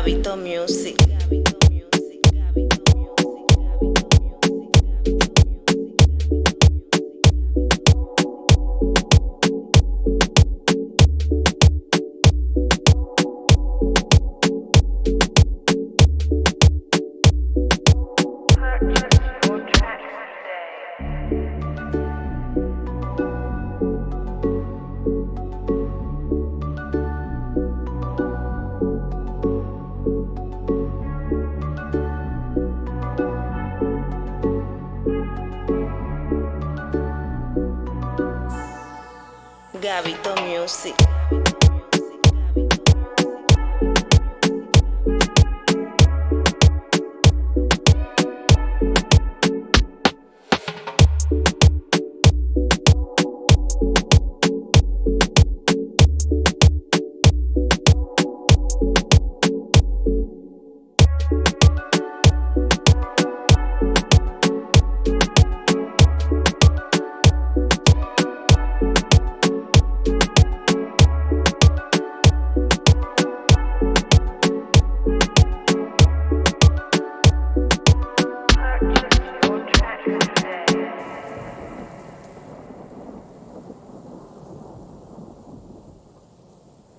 Gabito Music. Gabito Music.